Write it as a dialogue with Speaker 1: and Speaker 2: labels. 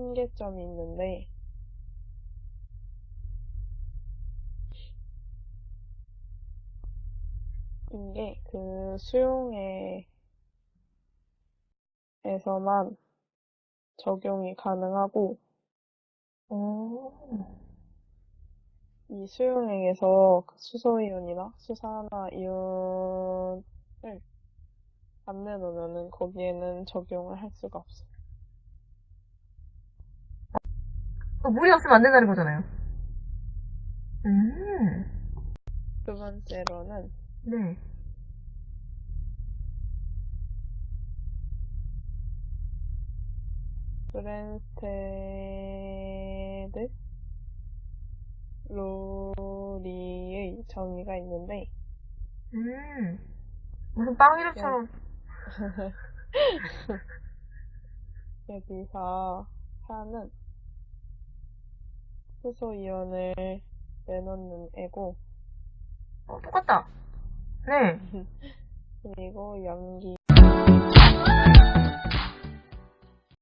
Speaker 1: 한계점이 있는데, 이게 그 수용액에서만 적용이 가능하고,
Speaker 2: 오,
Speaker 1: 이 수용액에서 그 수소이온이나 수산화 이온을 안 내놓으면은 거기에는 적용을 할 수가 없어요.
Speaker 2: 어, 물이 없으면 안 된다는 거잖아요. 음,
Speaker 1: 두 번째로는
Speaker 2: 네.
Speaker 1: 브랜스테드 로리의 정의가 있는데,
Speaker 2: 음, 무슨 빵 이름처럼.
Speaker 1: 여기서 산은 수소이온을 내놓는 애고,
Speaker 2: 어, 똑같다. 네.
Speaker 1: 그리고 염기,